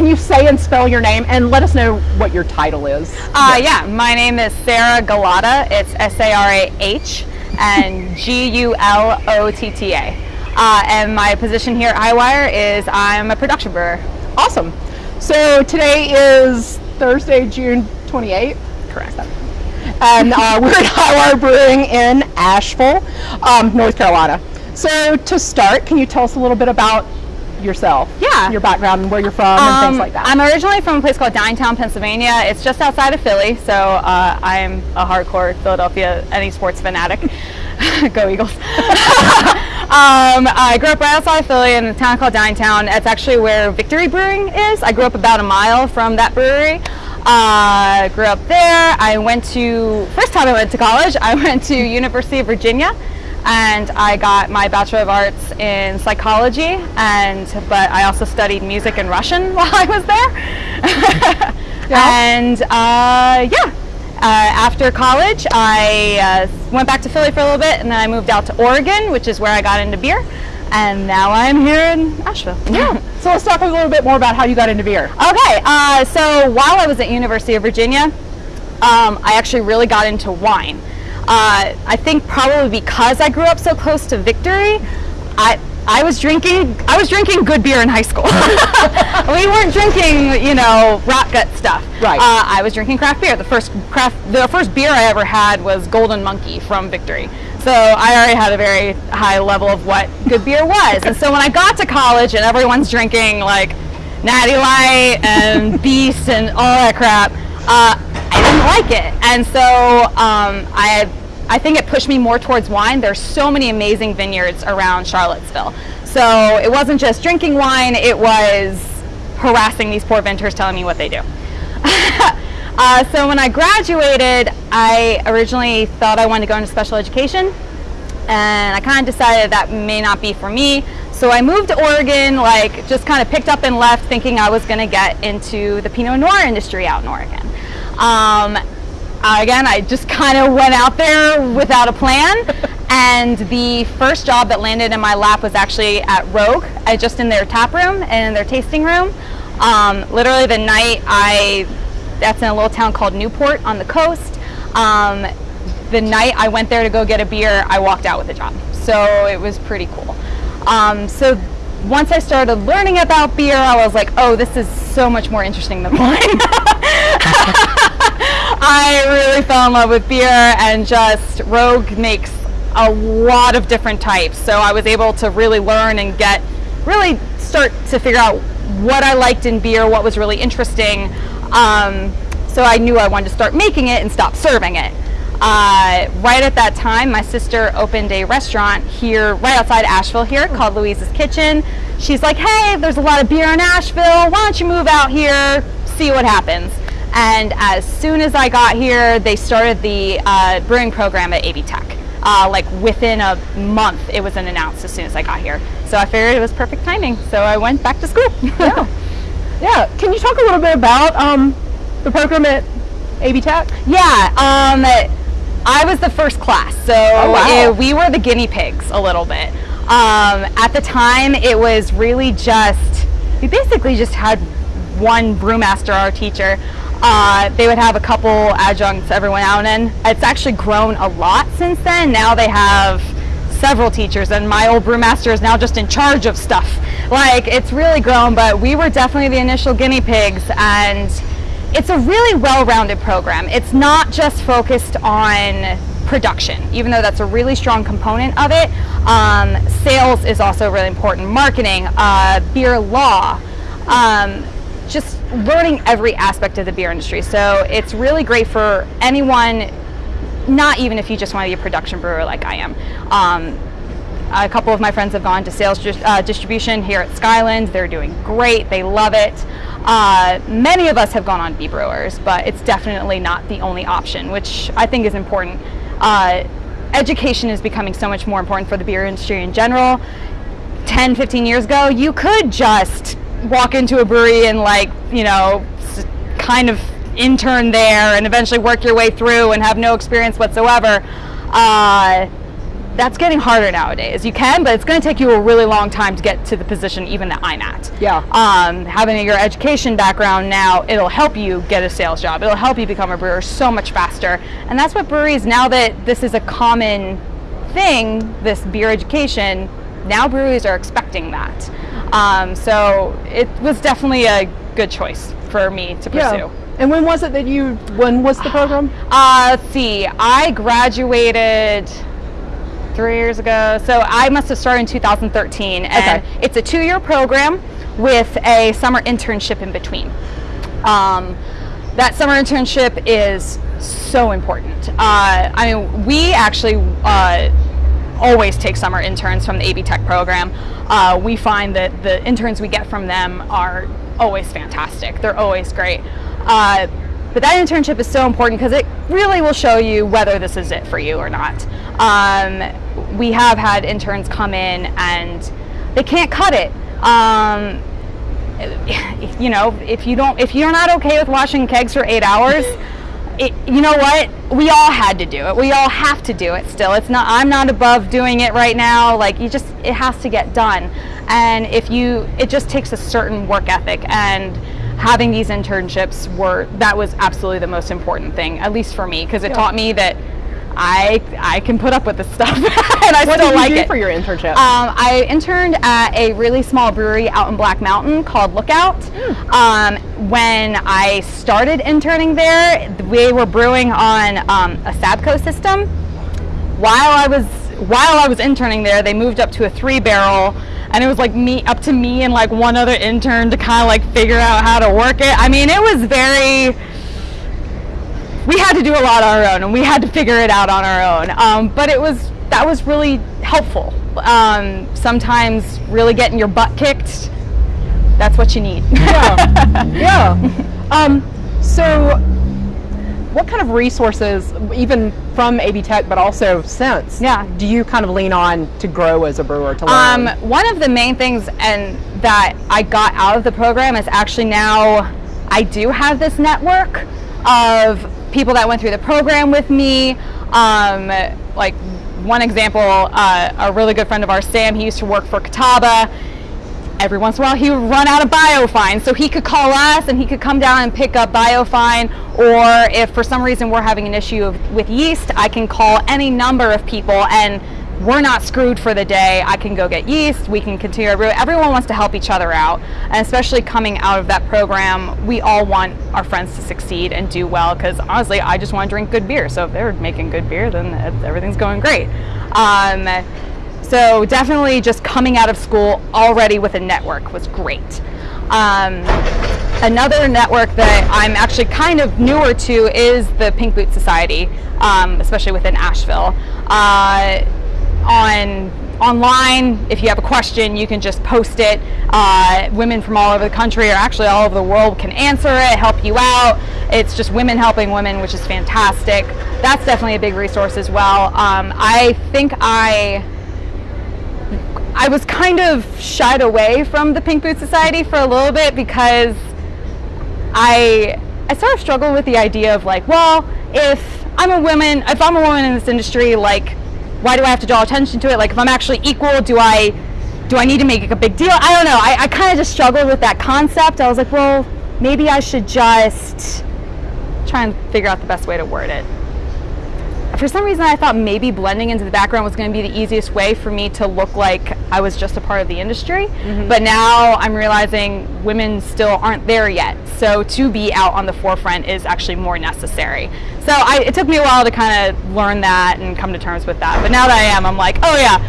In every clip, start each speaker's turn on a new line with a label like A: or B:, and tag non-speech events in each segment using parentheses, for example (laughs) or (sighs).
A: can you say and spell your name and let us know what your title is?
B: Uh, yeah, my name is Sarah Gullotta. It's S-A-R-A-H and (laughs) G-U-L-O-T-T-A. Uh, and my position here at Highwire is I'm a production brewer.
A: Awesome. So today is Thursday, June 28th.
B: Correct.
A: And uh, (laughs) we're at Highwire Brewing in Asheville, um, North Carolina. So to start, can you tell us a little bit about yourself?
B: Yeah.
A: Your background and where you're from and things like that.
B: I'm originally from a place called Downingtown, Pennsylvania. It's just outside of Philly, so uh, I'm a hardcore Philadelphia any sports fanatic. (laughs) Go Eagles. (laughs) um, I grew up right outside of Philly in a town called Downingtown. It's actually where Victory Brewing is. I grew up about a mile from that brewery. Uh, grew up there. I went to, first time I went to college, I went to University of Virginia and I got my Bachelor of Arts in Psychology and but I also studied music and Russian (laughs) while I was there. (laughs) yeah. And uh, yeah, uh, after college I uh, went back to Philly for a little bit and then I moved out to Oregon which is where I got into beer and now I'm here in Asheville.
A: Yeah. (laughs) so let's talk a little bit more about how you got into beer.
B: Okay, uh, so while I was at University of Virginia, um, I actually really got into wine. Uh, I think probably because I grew up so close to Victory, I I was drinking I was drinking good beer in high school. (laughs) we weren't drinking you know rot gut stuff.
A: Right.
B: Uh, I was drinking craft beer. The first craft the first beer I ever had was Golden Monkey from Victory. So I already had a very high level of what good beer was. And so when I got to college and everyone's drinking like Natty Light and (laughs) Beast and all that crap, uh, I didn't like it. And so um, I, I think it pushed me more towards wine. There's so many amazing vineyards around Charlottesville. So it wasn't just drinking wine, it was harassing these poor vintners telling me what they do. (laughs) uh, so when I graduated, I originally thought I wanted to go into special education and I kind of decided that may not be for me. So I moved to Oregon, like just kind of picked up and left thinking I was going to get into the Pinot Noir industry out in Oregon. Um, again, I just kind of went out there without a plan. (laughs) and the first job that landed in my lap was actually at Rogue, I, just in their tap room and in their tasting room. Um, literally the night I, that's in a little town called Newport on the coast. Um, the night I went there to go get a beer, I walked out with a job. So it was pretty cool. Um, so once I started learning about beer, I was like, oh, this is so much more interesting than wine. (laughs) (laughs) I really fell in love with beer and just Rogue makes a lot of different types. So I was able to really learn and get, really start to figure out what I liked in beer, what was really interesting. Um, so I knew I wanted to start making it and stop serving it. Uh, right at that time, my sister opened a restaurant here, right outside Asheville here, called Louise's Kitchen. She's like, hey, there's a lot of beer in Asheville. Why don't you move out here, see what happens? And as soon as I got here, they started the uh, brewing program at AB Tech. Uh, like within a month, it was announced as soon as I got here. So I figured it was perfect timing. So I went back to school. (laughs)
A: yeah. Yeah. Can you talk a little bit about um, the program at AB Tech?
B: Yeah. Um, I was the first class, so oh, wow. it, we were the guinea pigs a little bit. Um, at the time, it was really just, we basically just had one brewmaster, our teacher. Uh, they would have a couple adjuncts every now and then. It's actually grown a lot since then. Now they have several teachers and my old brewmaster is now just in charge of stuff. Like it's really grown, but we were definitely the initial guinea pigs and it's a really well-rounded program. It's not just focused on production, even though that's a really strong component of it. Um, sales is also really important. Marketing, uh, beer law, um, just learning every aspect of the beer industry. So it's really great for anyone, not even if you just want to be a production brewer like I am. Um, a couple of my friends have gone to sales uh, distribution here at Skyland. They're doing great. They love it. Uh, many of us have gone on to be brewers, but it's definitely not the only option, which I think is important. Uh, education is becoming so much more important for the beer industry in general. 10, 15 years ago, you could just walk into a brewery and like, you know, kind of intern there and eventually work your way through and have no experience whatsoever. Uh, that's getting harder nowadays. You can, but it's going to take you a really long time to get to the position even that I'm at.
A: Yeah.
B: Um, having your education background now, it'll help you get a sales job. It'll help you become a brewer so much faster. And that's what breweries, now that this is a common thing, this beer education, now breweries are expecting that. Um, so it was definitely a good choice for me to pursue.
A: Yeah. And when was it that you, when was the program?
B: Uh, let's see, I graduated three years ago. So I must have started in 2013. And
A: Okay.
B: it's a two year program with a summer internship in between. Um, that summer internship is so important. Uh, I mean, we actually uh, always take summer interns from the AB Tech program. Uh, we find that the interns we get from them are always fantastic. They're always great. Uh, but that internship is so important because it really will show you whether this is it for you or not. Um, we have had interns come in and they can't cut it. Um, you know, if you don't, if you're not okay with washing kegs for eight hours, (laughs) it, you know what? We all had to do it. We all have to do it still. It's not, I'm not above doing it right now. Like you just, it has to get done. And if you, it just takes a certain work ethic and having these internships were, that was absolutely the most important thing, at least for me, because it
A: Yeah.
B: taught me that I, I can put up with this stuff (laughs) and I
A: What
B: still
A: did you
B: like
A: do
B: it.
A: for your internship?
B: Um, I interned at a really small brewery out in Black Mountain called Lookout.
A: Hmm.
B: Um, when I started interning there, we were brewing on um, a Sabco system. While I was while I was interning there, they moved up to a three barrel, and it was like me up to me and like one other intern to kind of like figure out how to work it. I mean, it was very we had to do a lot on our own and we had to figure it out on our own um, but it was that was really helpful um, sometimes really getting your butt kicked that's what you need
A: yeah. (laughs) yeah. Um, so, what kind of resources, even from AB Tech, but also since,
B: Yeah.
A: do you kind of lean on to grow as a brewer to learn?
B: Um, one of the main things and that I got out of the program is actually now I do have this network of people that went through the program with me. Um, like one example, uh, a really good friend of ours, Sam, he used to work for Catawba. Every once in a while he would run out of biofine, so he could call us and he could come down and pick up biofine. Or if for some reason we're having an issue with yeast, I can call any number of people and we're not screwed for the day. I can go get yeast. We can continue. Everyone wants to help each other out, and especially coming out of that program, we all want our friends to succeed and do well. Because honestly, I just want to drink good beer. So if they're making good beer, then everything's going great. Um, so definitely, just coming out of school already with a network was great. Um, another network that I'm actually kind of newer to is the Pink Boot Society, um, especially within Asheville. Uh, on online, if you have a question, you can just post it. Uh, women from all over the country, or actually all over the world, can answer it, help you out. It's just women helping women, which is fantastic. That's definitely a big resource as well. Um, I think I I was kind of shied away from the Pink Boot Society for a little bit because I I sort of struggled with the idea of like, well, if I'm a woman, if I'm a woman in this industry, like, why do I have to draw attention to it? Like, if I'm actually equal, do I do I need to make a big deal? I don't know. I, I kind of just struggled with that concept. I was like, well, maybe I should just try and figure out the best way to word it for some reason I thought maybe blending into the background was going to be the easiest way for me to look like I was just a part of the industry. But now I'm realizing women still aren't there yet. So to be out on the forefront is actually more necessary. So I, it took me a while to kind of learn that and come to terms with that. But now that I am, I'm like, oh yeah,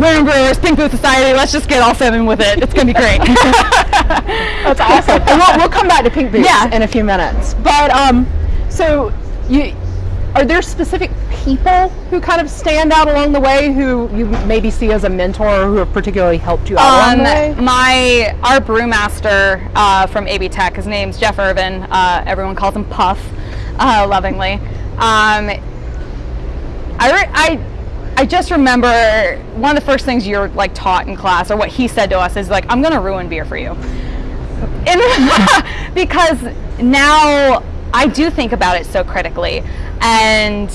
B: women brewers, Pink Boot Society, let's just get all seven with it. It's going to be great. (laughs)
A: That's awesome. and we'll, we'll come back to Pink Boots
B: Yeah.
A: in a few minutes. But um, so you are there specific people who kind of stand out along the way who you maybe see as a mentor or who have particularly helped you out along the way?
B: Um, my our brewmaster uh, from AB Tech, his name's Jeff Irvin. Uh, everyone calls him Puff, uh, lovingly. Um, I, I I just remember one of the first things you're like taught in class, or what he said to us, is like, "I'm gonna ruin beer for you," (laughs) and (laughs) because now I do think about it so critically, and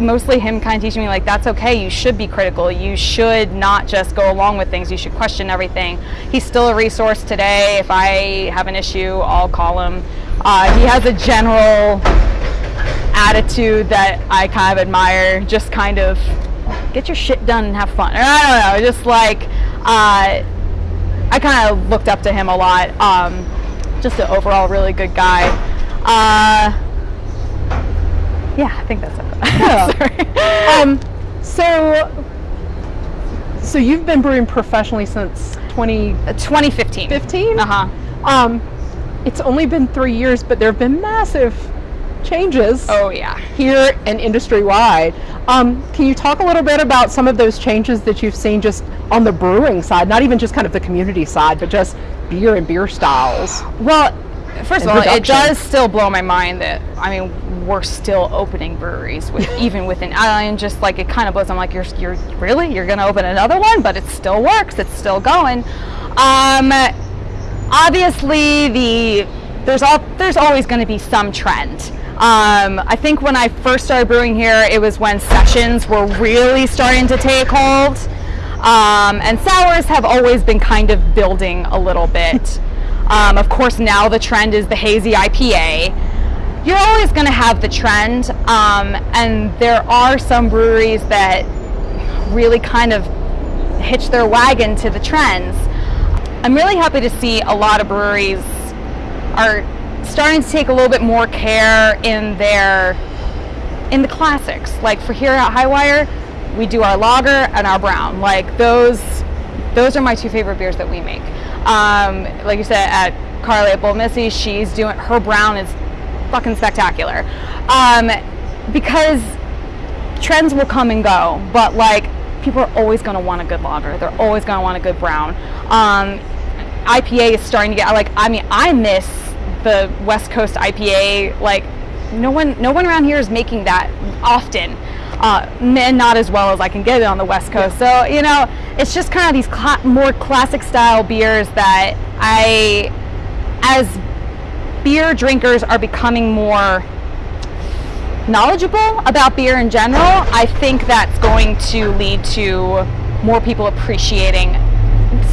B: mostly him kind of teaching me like that's okay. You should be critical. You should not just go along with things. You should question everything. He's still a resource today. If I have an issue, I'll call him. Uh, he has a general attitude that I kind of admire. Just kind of get your shit done and have fun. Or I don't know, just like uh, I kind of looked up to him a lot. Um, just an overall really good guy. Uh, yeah, I think that's it. (laughs) (laughs)
A: Yeah. um, so, so you've been brewing professionally since 2015.
B: 2015. Uh huh.
A: Um, it's only been three years, but there have been massive changes
B: Oh yeah.
A: here and industry wide. Um, can you talk a little bit about some of those changes that you've seen just on the brewing side, not even just kind of the community side, but just beer and beer styles?
B: Well, first of all, it does still blow my mind that I mean we're still opening breweries with (laughs) even within. Just like it kind of blows. I'm like you're you're really you're gonna open another one, but it still works. It's still going. Um, obviously the there's all there's always going to be some trend. Um, I think when I first started brewing here, it was when sessions were really starting to take hold. Um, and sours have always been kind of building a little bit. (laughs) Um, of course, now the trend is the hazy IPA. You're always going to have the trend, um, and there are some breweries that really kind of hitch their wagon to the trends. I'm really happy to see a lot of breweries are starting to take a little bit more care in their in the classics. Like for here at Highwire, we do our lager and our brown. Like those those are my two favorite beers that we make. Um, like you said at Carly at Bull Missy, she's doing her brown is fucking spectacular. Um, because trends will come and go, but like people are always going to want a good lager. They're always going to want a good brown. Um, IPA is starting to get like I mean I miss the West Coast IPA like no one no one around here is making that often. Uh, and not as well as I can get it on the West Coast. So you know, it's just kind of these cla- more classic style beers that I, as beer drinkers, are becoming more knowledgeable about beer in general, I think that's going to lead to more people appreciating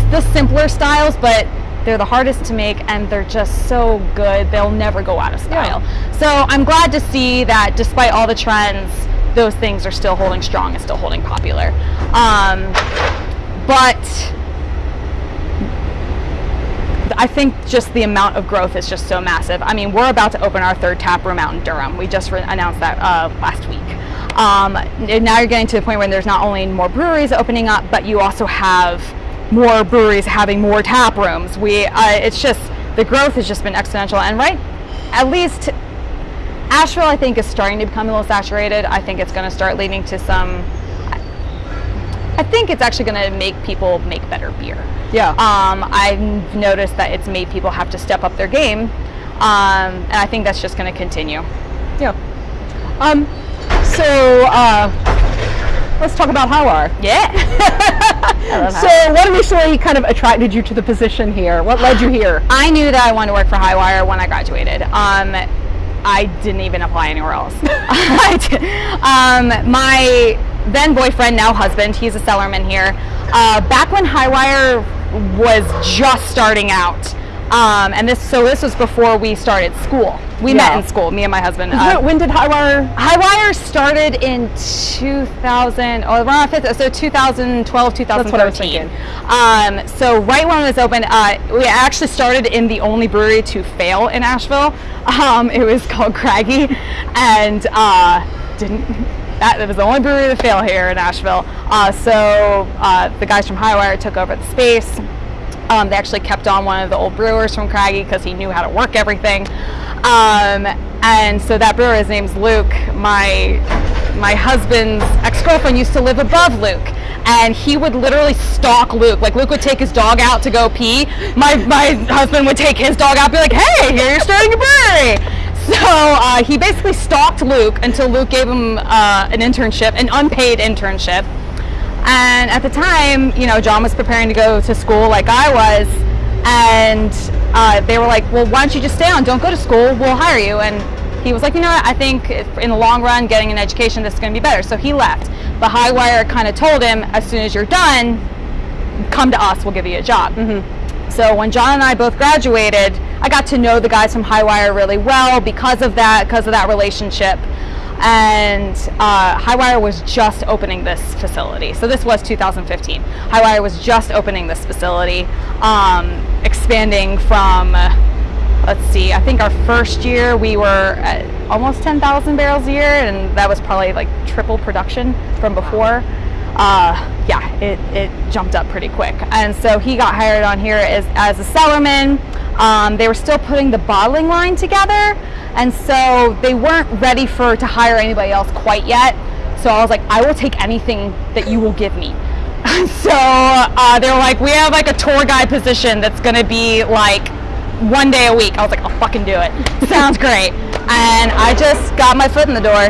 B: the simpler styles, but they're the hardest to make and they're just so good. They'll never go out of style. So I'm glad to see that despite all the trends, those things are still holding strong and still holding popular. Um, but I think just the amount of growth is just so massive. I mean, we're about to open our third tap room out in Durham. We just announced that uh, last week. Um, now you're getting to the point where there's not only more breweries opening up, but you also have more breweries having more tap rooms. We, uh, it's just the growth has just been exponential. And right, at least Asheville, I think, is starting to become a little saturated. I think it's going to start leading to some. I think it's actually going to make people make better beer.
A: Yeah.
B: Um, I've noticed that it's made people have to step up their game, um, and I think that's just going to continue.
A: Yeah. Um, so uh, let's talk about Highwire.
B: Yeah. (laughs)
A: So, what initially kind of attracted you to the position here? What led you here?
B: I knew that I wanted to work for Highwire when I graduated. Um, I didn't even apply anywhere else. (laughs) Um, my then boyfriend, now husband, he's a cellarman here. Uh, back when Highwire was just starting out, um, and this so this was before we started school. We
A: Yeah.
B: met in school, me and my husband. uh,
A: When- did Highwire?
B: Highwire started in 2000, or around fifth, so 2012, 2013.
A: what I was thinking.
B: Um, so right when it was open, uh, we actually started in the only brewery to fail in Asheville. Um, it was called Craggie, and uh, didn't. That, that was the only brewery to fail here in Asheville. Uh, so uh, the guys from Highwire took over the space. Um, they actually kept on one of the old brewers from Craggie because he knew how to work everything. Um, and so that brewer, his name's Luke. My my husband's ex-girlfriend used to live above Luke, and he would literally stalk Luke. Like Luke would take his dog out to go pee. My my husband would take his dog out, be like, "Hey, here you're starting a brewery." So uh, he basically stalked Luke until Luke gave him uh, an internship, an unpaid internship. And at the time, you know, John was preparing to go to school like I was, and uh, they were like, "Well, why don't you just stay on? Don't go to school. We'll hire you." And he was like, you know what, I think in the long run, getting an education, this is going to be better. So he left. But Highwire kind of told him, as soon as you're done, come to us, we'll give you a job. So when John and I both graduated, I got to know the guys from Highwire really well because of that, because of that relationship. And uh, Highwire was just opening this facility. So this was 2015. Highwire was just opening this facility, um, expanding from, let's see, I think our first year we were at almost 10,000 barrels a year, and that was probably like triple production from before uh, yeah, it, it jumped up pretty quick. And so he got hired on here as, as a cellarman. Um, they were still putting the bottling line together, and so they weren't ready for to hire anybody else quite yet. So I was like, I will take anything that you will give me. (laughs) so uh, they were like, we have like a tour guide position that's to be like one day a week. I was like, I'll fucking do it. (laughs) Sounds great. And I just got my foot in the door.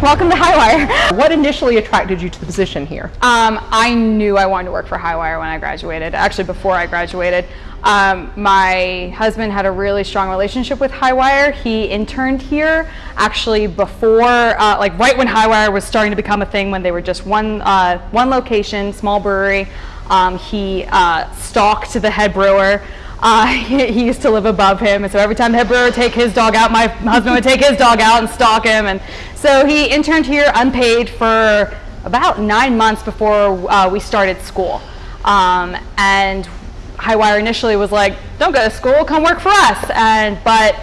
B: Welcome to Highwire.
A: What initially attracted you to the position here?
B: Um, I knew I wanted to work for Highwire when I graduated. Actually, before I graduated, um, my husband had a really strong relationship with Highwire. He interned here actually before, uh, like right when Highwire was starting to become a thing, when they were just one uh, one location, small brewery. Um, he uh, stalked the head brewer. Uh, he, (laughs) he used to live above him, and so every time the head brewer would take his dog out, my husband would take his dog out and stalk him. And so he interned here unpaid for about nine months before uh, we started school. Um, and Highwire initially was like, "Don't go to school, come work for us." And but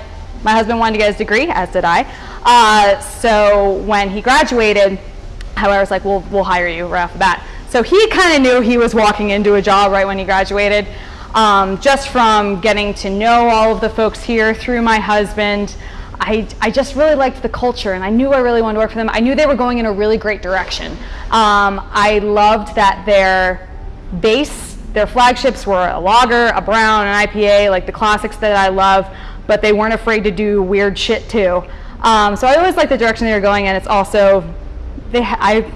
B: my husband wanted to get his degree, as did I. Uh, so when he graduated, Highwire was like, "We'll we'll hire you right off the bat." So he kind of knew he was walking into a job right when he graduated. Um, just from getting to know all of the folks here through my husband, I, I just really liked the culture and I knew I really wanted to work for them. I knew they were going in a really great direction. Um, I loved that their base, their flagships were a lager, a brown, an IPA, like the classics that I love, but they weren't afraid to do weird shit too. Um, so I always liked the direction they were going in. It's also, they, I,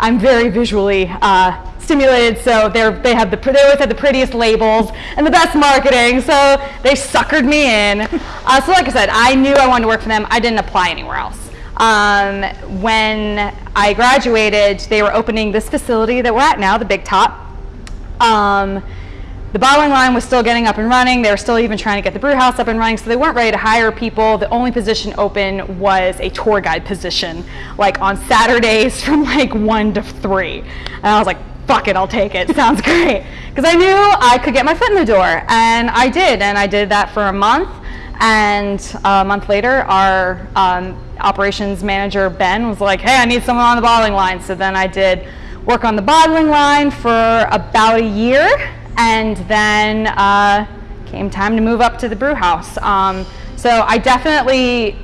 B: I'm very visually uh, stimulated, so they're, they have the they always have the prettiest labels and the best marketing, so they suckered me in. (laughs) Uh, so like I said, I knew I wanted to work for them. I didn't apply anywhere else. Um, when I graduated, they were opening this facility that we're at now, the Big Top. Um, the bottling line was still getting up and running. They were still even trying to get the brew house up and running, so they weren't ready to hire people. The only position open was a tour guide position, like on Saturdays (laughs) from like one to three. And I was like, fuck it, I'll take it. (laughs) Sounds great. Because I knew I could get my foot in the door, and I did. And I did that for a month. And a month later, our um, operations manager, Ben, was like, hey, I need someone on the bottling line. So then I did work on the bottling line for about a year and then uh, came time to move up to the brew house. Um, so I definitely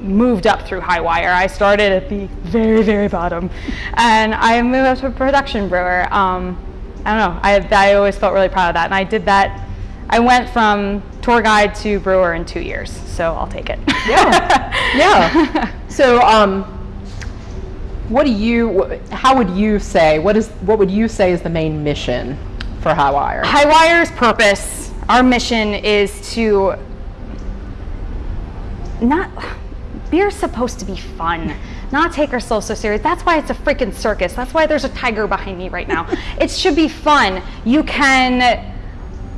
B: moved up through Highwire. I started at the very, very bottom, and I moved up to a production brewer. Um, I don't know. I, I always felt really proud of that, and I did that. I went from tour guide to brewer in two years, so I'll take it.
A: Yeah. (laughs) yeah. So, um, what do you? How would you say? What is? What would you say is the main mission for Highwire?
B: Highwire's purpose, our mission is to not beer's supposed to be fun not take ourselves so serious. That's why it's a freaking circus. That's why there's a tiger behind me right now. (laughs) It should be fun. You can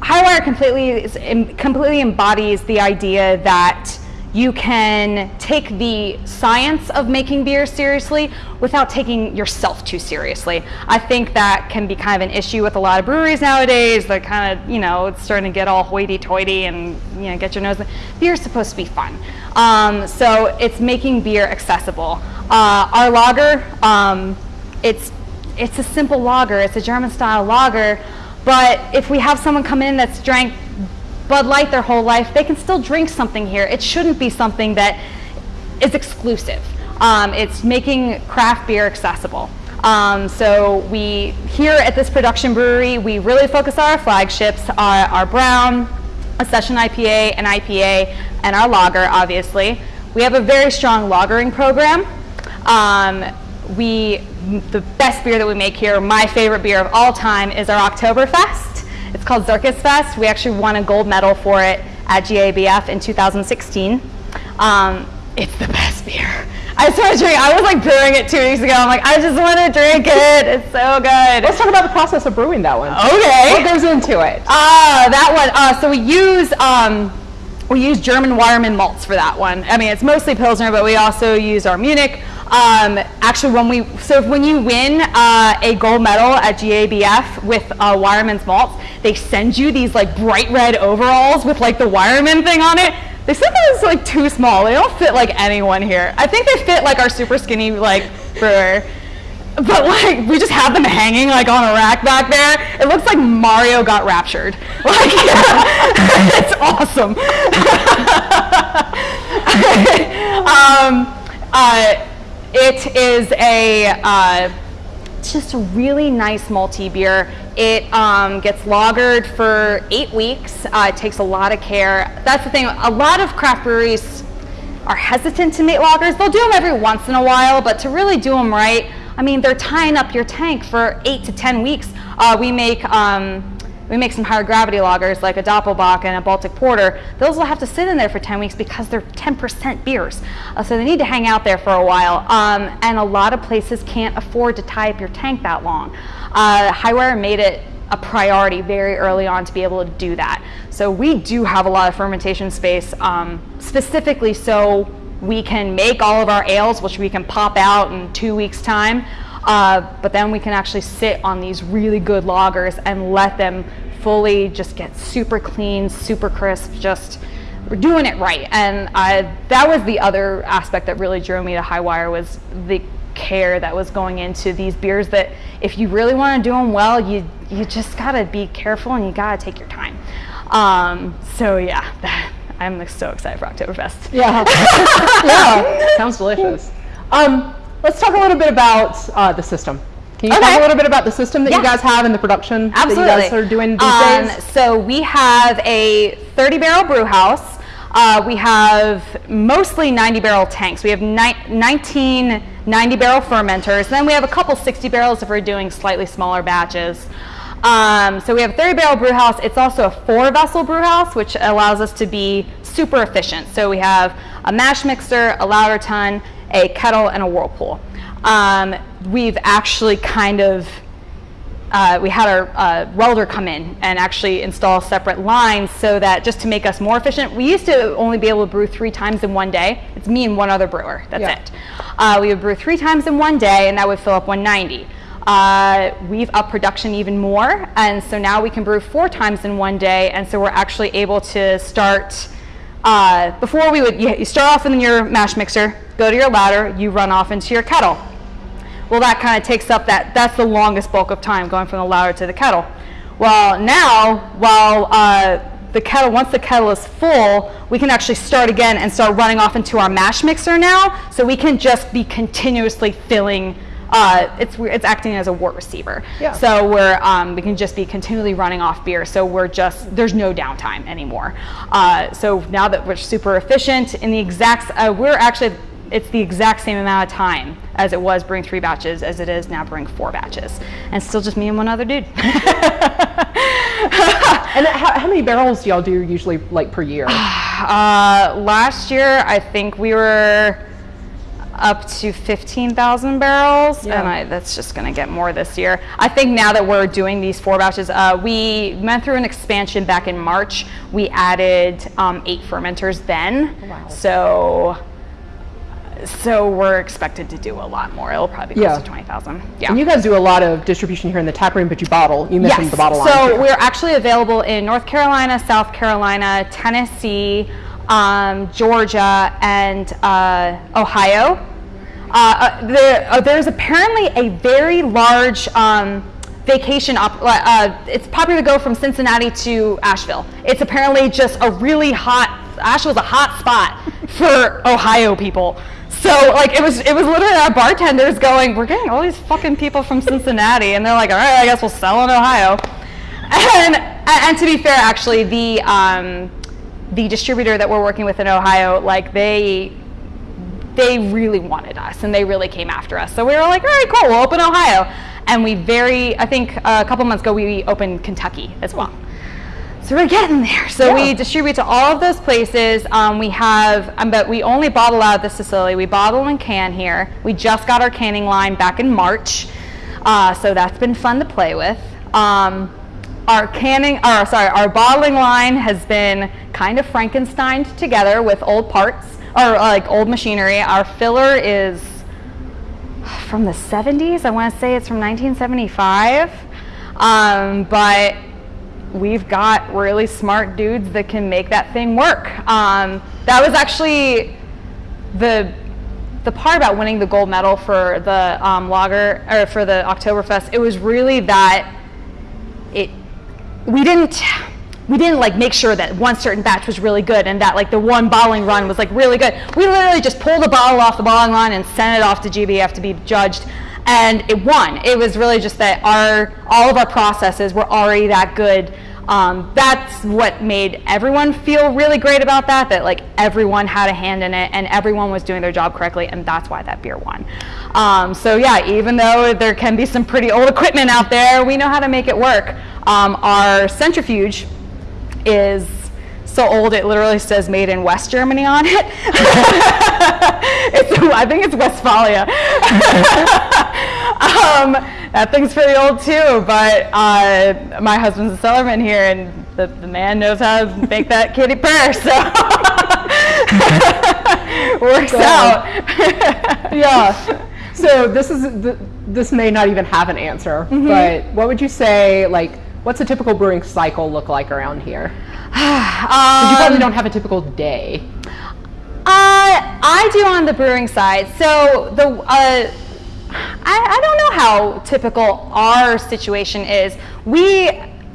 B: highwire completely completely embodies the idea that you can take the science of making beer seriously without taking yourself too seriously. I think that can be kind of an issue with a lot of breweries nowadays. That kind of, you know, it's starting to get all hoity-toity and you know get your nose. Beer's supposed to be fun, um, so it's making beer accessible. Uh, our lager, um, it's it's a simple lager. It's a German-style lager, but if we have someone come in that's drank Bud Light their whole life, they can still drink something here. It shouldn't be something that is exclusive. Um, it's making craft beer accessible. Um, so we here at this production brewery, we really focus on our flagships, our, our brown, a session IPA, an IPA, and our lager, obviously. We have a very strong lagering program. Um, we, the best beer that we make here, my favorite beer of all time, is our Oktoberfest. It's called Zirkusfest. We actually won a gold medal for it at GABF in 2016. Um, it's the best beer. (laughs) I want to drink. I was like brewing it two weeks ago. I'm like, I just want to drink it. It's so good.
A: Let's talk about the process of brewing that one.
B: Okay.
A: What goes into it?
B: Ah, that one. Uh, so we use um, we use German Weyermann malts for that one. I mean, it's mostly Pilsner, but we also use our Munich. Um, actually, when we so when you win uh, a gold medal at GABF with uh, Weyermann's malts, they send you these like bright red overalls with like the Weyermann thing on it. They said that was like too small. They don't fit like anyone here. I think they fit like our super skinny like brewer. But like we just have them hanging like on a rack back there. It looks like Mario got raptured. (laughs) Like (laughs) it's awesome. (laughs) um, uh, it is a uh, just a really nice malty beer. It um, gets lagered for eight weeks. Uh, it takes a lot of care. That's the thing. A lot of craft breweries are hesitant to make lagers. They'll do them every once in a while, but to really do them right, I mean, they're tying up your tank for eight to ten weeks. Uh, we make um, we make some higher gravity lagers like a Doppelbock and a Baltic Porter. Those will have to sit in there for 10 weeks because they're 10% beers. Uh, so they need to hang out there for a while. Um, and a lot of places can't afford to tie up your tank that long. Uh, Highwire made it a priority very early on to be able to do that. So we do have a lot of fermentation space um, specifically so we can make all of our ales, which we can pop out in two weeks time. Uh, but then we can actually sit on these really good lagers and let them fully just get super clean, super crisp, just we're doing it right. And uh, that was the other aspect that really drew me to Highwire was the care that was going into these beers that if you really want to do them well, you, you just got to be careful and you got to take your time. Um, so yeah, that, (laughs) I'm so excited for Oktoberfest.
A: Yeah. (laughs) yeah. Sounds delicious. Um, let's talk a little bit about uh, the system. Can you
B: Okay.
A: talk a little bit about the system that
B: Yeah.
A: you guys have and the production
B: Absolutely.
A: that you guys are doing these
B: Um,
A: days?
B: So we have a 30 barrel brew house. Uh, we have mostly 90 barrel tanks. We have ni- 19 90 barrel fermenters. Then we have a couple 60 barrels if we're doing slightly smaller batches. Um, so we have a 30 barrel brew house. It's also a four vessel brew house, which allows us to be super efficient. So we have a mash mixer, a lauter tun, a kettle, and a whirlpool. Um, we've actually kind of uh, we had our uh, welder come in and actually install separate lines so that just to make us more efficient, we used to only be able to brew three times in one day. It's me and one other brewer. That's
A: Yeah.
B: it. Uh, we would brew three times in one day, and that would fill up 190. Uh, we've upped production even more, and so now we can brew four times in one day, and so we're actually able to start. Uh, before we would, you, start off in your mash mixer, go to your lauter, you run off into your kettle. Well, that kind of takes up that, that's the longest bulk of time going from the lauter to the kettle. Well, now, while uh, the kettle, once the kettle is full, we can actually start again and start running off into our mash mixer now, so we can just be continuously filling. Uh, it's it's acting as a wort receiver.
A: Yeah.
B: So we're um, we can just be continually running off beer. So we're just there's no downtime anymore. Uh, so now that we're super efficient in the exact, uh, we're actually it's the exact same amount of time as it was brewing three batches as it is now brewing four batches, and still just me and one other dude. (laughs)
A: And how, how many barrels do y'all do usually like per year? (sighs)
B: Uh, last year, I think we were up to 15,000 barrels,
A: Yeah.
B: and I, that's just going to get more this year. I think now that we're doing these four batches, uh, we went through an expansion back in March. We added um, eight fermenters then,
A: wow.
B: so so we're expected to do a lot more. It'll probably be close to 20,000. Yeah.
A: And you guys do a lot of distribution here in the tap room, but you bottle. You mentioned the bottle line.
B: So we're actually available in North Carolina, South Carolina, Tennessee, um, Georgia, and uh, Ohio. Uh, uh, there, uh, there's apparently a very large um, vacation. Uh, it's popular to go from Cincinnati to Asheville. It's apparently just a really hot. Asheville's a hot spot (laughs) for Ohio people. So like it was, it was literally our bartenders going, "We're getting all these fucking people from Cincinnati," and they're like, "All right, I guess we'll sell in Ohio." (laughs) And and to be fair, actually, the um, the distributor that we're working with in Ohio, like they they really wanted us and they really came after us. So we were like, all right, cool, we'll open Ohio. And we very, I think a couple months ago, we opened Kentucky as well. So we're getting there. So we distribute to all of those places. Um, we have, um, but we only bottle out of this facility. We bottle and can here. We just got our canning line back in March, uh, so that's been fun to play with. Um, our canning, or sorry, our bottling line has been kind of Frankensteined together with old parts or like old machinery. Our filler is from the 70s. I want to say it's from 1975. Um, but we've got really smart dudes that can make that thing work. Um, that was actually the the part about winning the gold medal for the um, lager or for the Oktoberfest. It was really that we didn't we didn't like make sure that one certain batch was really good and that like the one bottling run was like really good. We literally just pulled a bottle off the bottling line and sent it off to GABF to be judged and it won. It was really just that our all of our processes were already that good. Um, that's what made everyone feel really great about that, that like everyone had a hand in it and everyone was doing their job correctly and that's why that beer won. Um, so yeah, even though there can be some pretty old equipment out there, we know how to make it work. Um, our centrifuge is so old it literally says made in West Germany on it. (laughs) it's, I think it's Westfalia. (laughs) um, that thing's pretty old too, but uh, my husband's a cellarman here and the, the man knows how to make that kitty purr, so (laughs) works out.
A: yeah. So this is th- this may not even have an answer,
B: Mm-hmm.
A: but what would you say? Like, what's a typical brewing cycle look like around here? (sighs) 'Cause you probably don't have a typical day.
B: Uh, I do on the brewing side. So the uh, I, I don't know how typical our situation is. We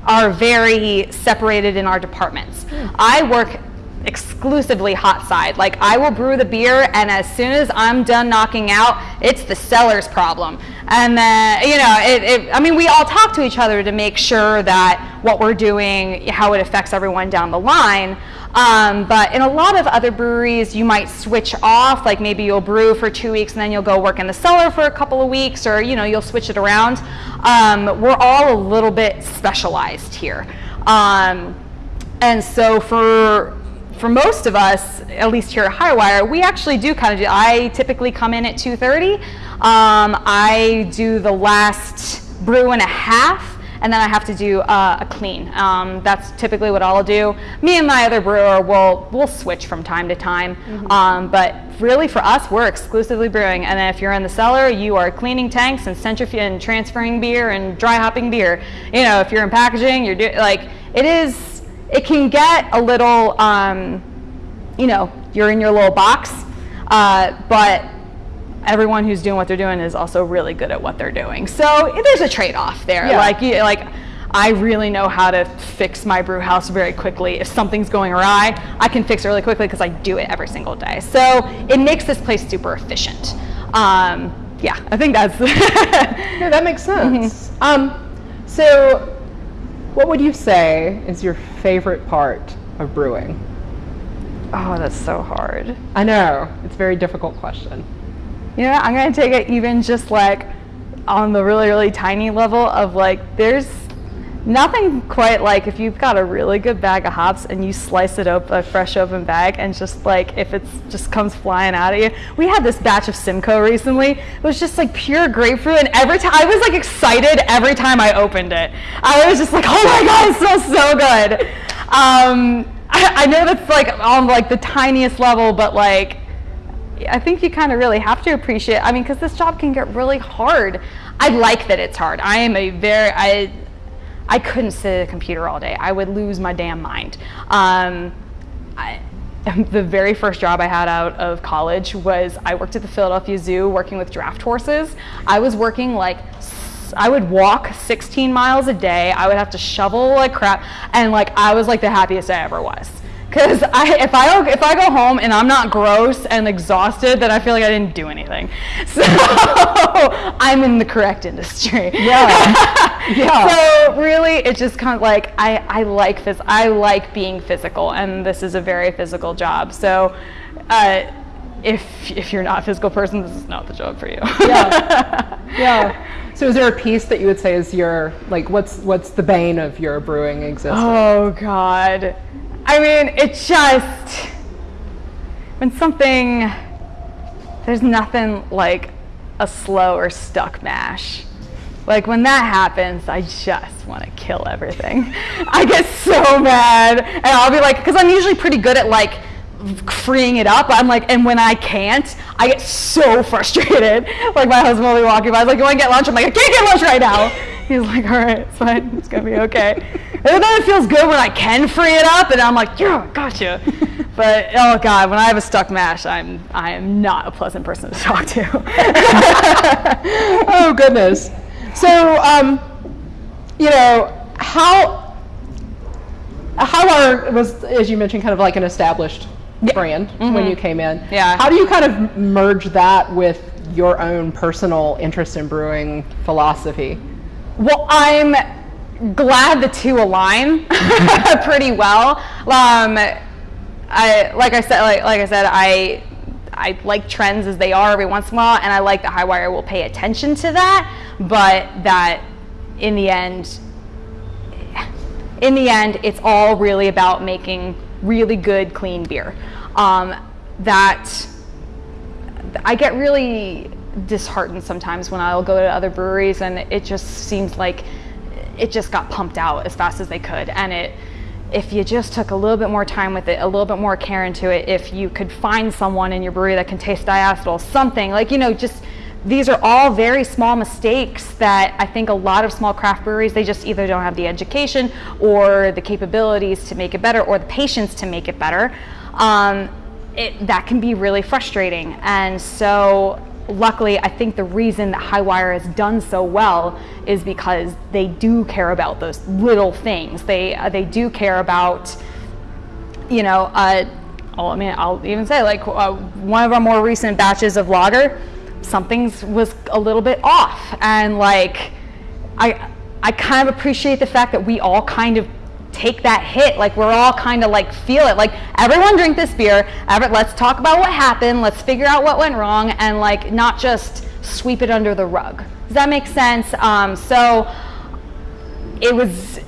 B: are very separated in our departments. I work exclusively hot side. Like I will brew the beer and as soon as I'm done knocking out, it's the cellar's problem. And then, you know, it, it, I mean, we all talk to each other to make sure that what we're doing, how it affects everyone down the line. Um, but in a lot of other breweries, you might switch off, like maybe you'll brew for two weeks and then you'll go work in the cellar for a couple of weeks, or you know, you'll switch it around. Um, we're all a little bit specialized here. Um, and so for for most of us, at least here at Highwire, we actually do kind of do, I typically come in at 2.30. Um, I do the last brew and a half, and then I have to do uh, a clean. Um, that's typically what I'll do. Me and my other brewer will will switch from time to time, um, but really for us, we're exclusively brewing. And then if you're in the cellar, you are cleaning tanks and centrifuging and transferring beer and dry hopping beer. You know, if you're in packaging, you're doing like it is. It can get a little, um, you know, you're in your little box, uh, but everyone who's doing what they're doing is also really good at what they're doing. So there's a trade-off there.
A: Yeah.
B: Like, you, like I really know how to fix my brew house very quickly. If something's going awry, I can fix it really quickly because I do it every single day. So it makes this place super efficient. Um, yeah, I think that's. (laughs)
A: Yeah, that makes sense. Um, so, what would you say is your favorite part of brewing?
B: oh, that's so hard.
A: I know it's a very difficult question.
B: You know, I'm gonna take it even just like on the really, really tiny level of like, there's nothing quite like if you've got a really good bag of hops and you slice it up a fresh open bag and just like if it just comes flying out of you. We had this batch of Simcoe recently. It was just like pure grapefruit and every time I was like excited every time I opened it. I was just like, oh my god, it smells so good. Um, I, I know that's like on like the tiniest level, but like I think you kind of really have to appreciate. I mean, because this job can get really hard. I like that it's hard. I am a very I I couldn't sit at a computer all day. I would lose my damn mind. Um, I, (laughs) the very first job I had out of college was I worked at the Philadelphia Zoo working with draft horses. I was working like I would walk 16 miles a day. I would have to shovel like crap, and like I was like the happiest I ever was. Cause I, if I if I go home and I'm not gross and exhausted, then I feel like I didn't do anything. (laughs) So I'm in the correct industry.
A: Yeah. (laughs) Yeah.
B: So really, it's just kind of like I, I like phys- I like being physical, and this is a very physical job. So, uh, if if you're not a physical person, this is not the job for you.
A: Yeah. (laughs) yeah. So is there a piece that you would say is your like what's what's the bane of your brewing existence?
B: Oh God. I mean, it just when something there's nothing like a slow or stuck mash. Like when that happens, I just want to kill everything. (laughs) I get so mad, and I'll be like, because I'm usually pretty good at like freeing it up. I'm like, and when I can't, I get so frustrated. (laughs) Like my husband will be walking by, he's like, "You want to get lunch?" I'm like, "I can't get lunch right now." (laughs) He's like, "All right, it's fine. It's gonna be okay." And then it feels good when I can free it up, and I'm like, "Yeah, gotcha." (laughs) But oh god, when I have a stuck mash, I'm I am not a pleasant person to talk to. (laughs)
A: oh goodness. So, um, you know, how how was, as you mentioned, kind of like an established yeah. brand mm-hmm. when you came in.
B: Yeah.
A: How do you kind of merge that with your own personal interest in brewing philosophy?
B: Well, I'm glad the two align (laughs) pretty well. Um, I like I said like, like I said I I like trends as they are every once in a while, and I like that Highwire will pay attention to that, but that in the end, in the end, it's all really about making really good, clean beer. Um, that I get really disheartened sometimes when I'll go to other breweries and it just seems like it just got pumped out as fast as they could, and it if you just took a little bit more time with it, a little bit more care into it, if you could find someone in your brewery that can taste diacetyl, something like, you know, just these are all very small mistakes that I think a lot of small craft breweries, they just either don't have the education or the capabilities to make it better or the patience to make it better. Um, it, that can be really frustrating. And so luckily, I think the reason that Highwire has done so well is because they do care about those little things. They uh, they do care about, you know, uh, oh, I mean, I'll even say like uh, one of our more recent batches of lager, something was a little bit off, and like, I I kind of appreciate the fact that we all kind of take that hit. Like we're all kind of like feel it. Like everyone drink this beer. let's talk about what happened. Let's figure out what went wrong and like not just sweep it under the rug. Does that make sense? Um, so it was,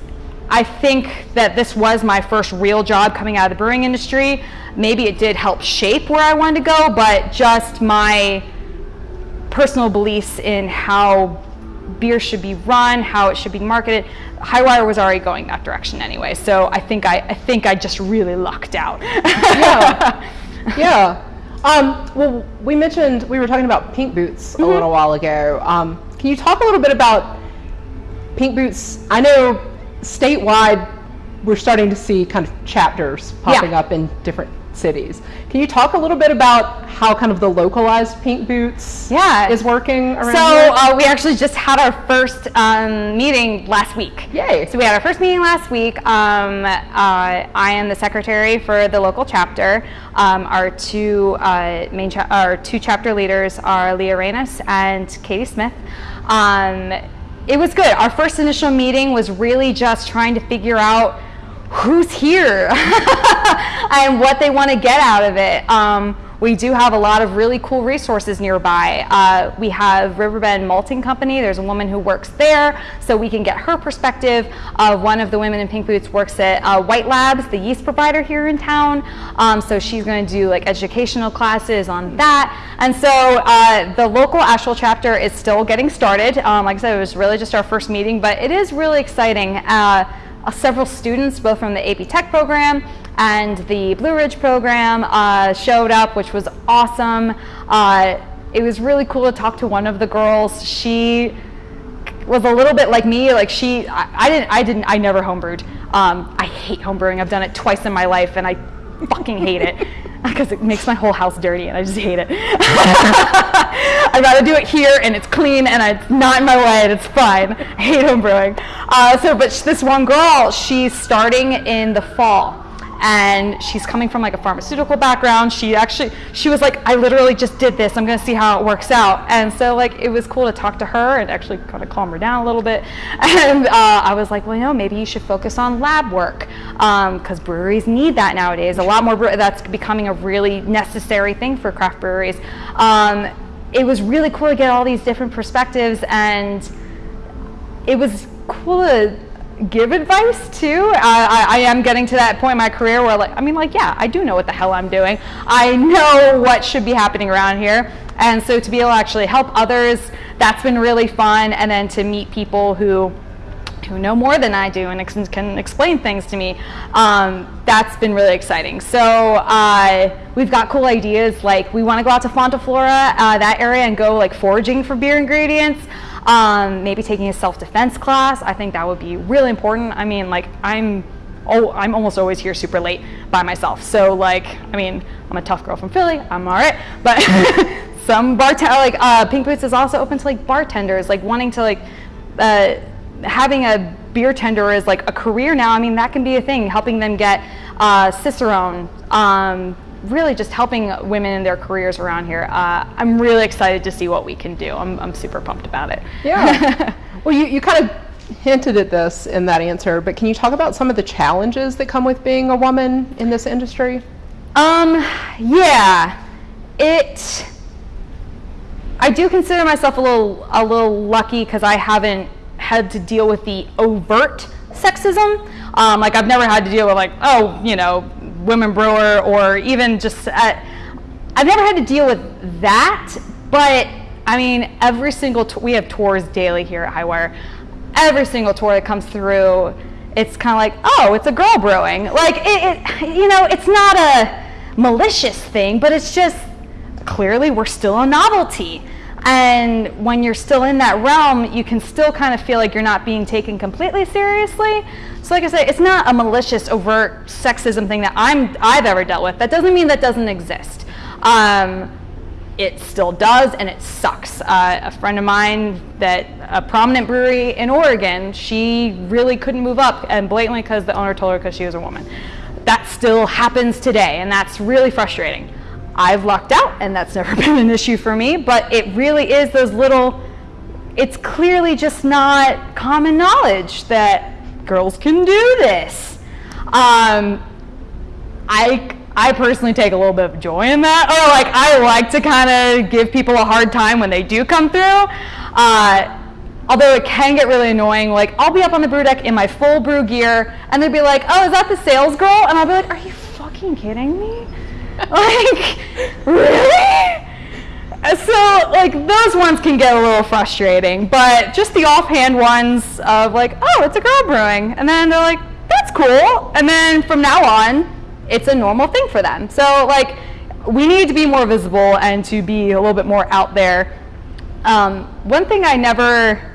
B: I think that this was my first real job coming out of the brewing industry. Maybe it did help shape where I wanted to go, but just my personal beliefs in how beer should be run, how it should be marketed. Highwire was already going that direction anyway, so I think I, I think I just really lucked out.
A: yeah, (laughs) yeah. Um, well, we mentioned we were talking about pink boots mm-hmm. a little while ago. Um, can you talk a little bit about pink boots? I know statewide we're starting to see kind of chapters popping yeah. up in different cities. Can you talk a little bit about how kind of the localized pink boots
B: yeah.
A: is working around
B: So uh, we actually just had our first um, meeting last week.
A: Yay.
B: So we had our first meeting last week. Um, uh, I am the secretary for the local chapter. Um, our two uh, main our two chapter leaders are Leah Reynes and Katie Smith. Um, it was good. Our first initial meeting was really just trying to figure out who's here (laughs) and what they want to get out of it. Um, we do have a lot of really cool resources nearby. Uh, we have Riverbend Malting Company. There's a woman who works there, so we can get her perspective. Uh, one of the women in pink boots works at uh, White Labs, the yeast provider here in town. Um, so she's going to do like educational classes on that. And so uh, the local Asheville chapter is still getting started. Um, like I said, it was really just our first meeting, but it is really exciting. Uh, several students, both from the AB Tech program and the Blue Ridge program, uh, showed up, which was awesome. Uh, it was really cool to talk to one of the girls. She was a little bit like me. Like she, I, I didn't, I didn't, I never homebrewed. Um, I hate homebrewing. I've done it twice in my life, and I fucking hate it (laughs) (laughs) because it makes my whole house dirty, and I just hate it. (laughs) I'd rather do it here and it's clean and it's not in my way and it's fine. I hate home brewing. Uh, so, but this one girl, she's starting in the fall and she's coming from like a pharmaceutical background. She actually, she was like, I literally just did this. I'm gonna see how it works out. And so like, it was cool to talk to her and actually kind of calm her down a little bit. (laughs) And uh, I was like, well, you know, maybe you should focus on lab work because um, breweries need that nowadays. A lot more, that's becoming a really necessary thing for craft breweries. Um, it was really cool to get all these different perspectives and it was cool to give advice too. I, I, am getting to that point in my career where like, I mean like, yeah, I do know what the hell I'm doing. I know what should be happening around here. And so to be able to actually help others, that's been really fun. And then to meet people who who know more than I do and ex can explain things to me, um, that's been really exciting. So uh, we've got cool ideas like we want to go out to Fonta Flora, uh, that area, and go like foraging for beer ingredients. Um, maybe taking a self-defense class. I think that would be really important. I mean, like I'm, oh, I'm almost always here super late by myself. So like, I mean, I'm a tough girl from Philly. I'm all right, but (laughs) some bartender, like uh, Pink Boots is also open to like bartenders, like wanting to like, uh, having a beer tender is like a career now. I mean, that can be a thing, helping them get uh, Cicerone, um, really just helping women in their careers around here. Uh, I'm really excited to see what we can do. I'm, I'm super pumped about it.
A: Yeah. (laughs) well, you, you kind of hinted at this in that answer, but can you talk about some of the challenges that come with being a woman in this industry?
B: Um, yeah, it, I do consider myself a little, a little lucky because I haven't had to deal with the overt sexism. Um, like I've never had to deal with like, oh, you know, women brewer or even just at, I've never had to deal with that, but I mean, every single, we have tours daily here at Highwire. Every single tour that comes through, it's kind of like, oh, it's a girl brewing. Like, it, it, you know, it's not a malicious thing, but it's just clearly we're still a novelty. And when you're still in that realm, you can still kind of feel like you're not being taken completely seriously. So like I said, it's not a malicious, overt sexism thing that I'm, I've ever dealt with. That doesn't mean that doesn't exist. Um, it still does, and it sucks. Uh, a friend of mine that a prominent brewery in Oregon, she really couldn't move up, and blatantly because the owner told her because she was a woman. That still happens today, and that's really frustrating. I've lucked out and that's never (laughs) been an issue for me, but it really is those little, it's clearly just not common knowledge that girls can do this. Um, I, I personally take a little bit of joy in that, or like I like to kind of give people a hard time when they do come through. Uh, although it can get really annoying, like I'll be up on the brew deck in my full brew gear and they'd be like, oh, is that the sales girl? And I'll be like, are you fucking kidding me? (laughs) like, really? So, like, those ones can get a little frustrating, but just the offhand ones of like, oh, it's a girl brewing. And then they're like, that's cool. And then from now on, it's a normal thing for them. So, like, we need to be more visible and to be a little bit more out there. Um, one thing I never